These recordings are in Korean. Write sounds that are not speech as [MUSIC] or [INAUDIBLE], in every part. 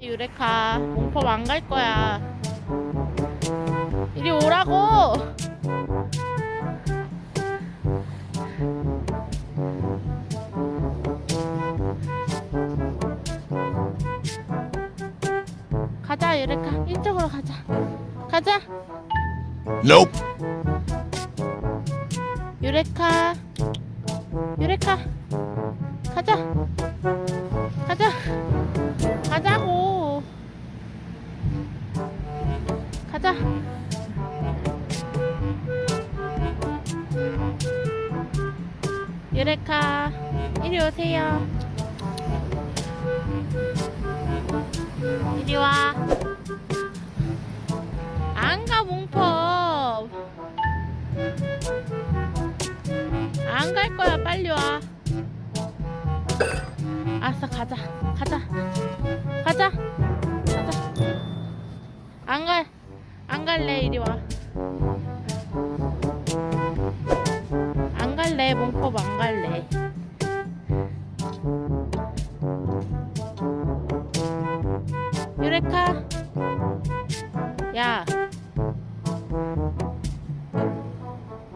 유레카 몽법 안 갈 거야. 이리 오라고! 가자 유레카. 이쪽으로 가자. 가자. Nope. 유레카. 유레카. 가자 가자. 유레카 이리 오세요. 이리 와. 안가 몽법 안 갈 거야 빨리 와. 알았어 가자. 가자. 가자. 가자. 안갈 안 갈래 이리 와안 갈래 몽법 안 갈래 유레카 야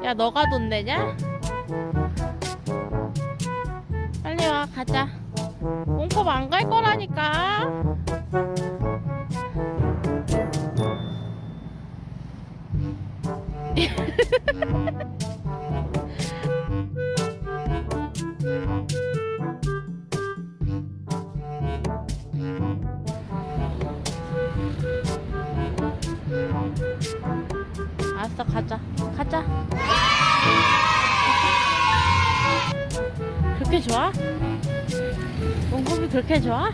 야, 너가 돈 내냐? 빨리 와, 가자. 몽컵 안 갈 거라니까. [LAUGHS] 알았어, 가자. 가자. 그렇게 좋아? 몽컵이 그렇게 좋아?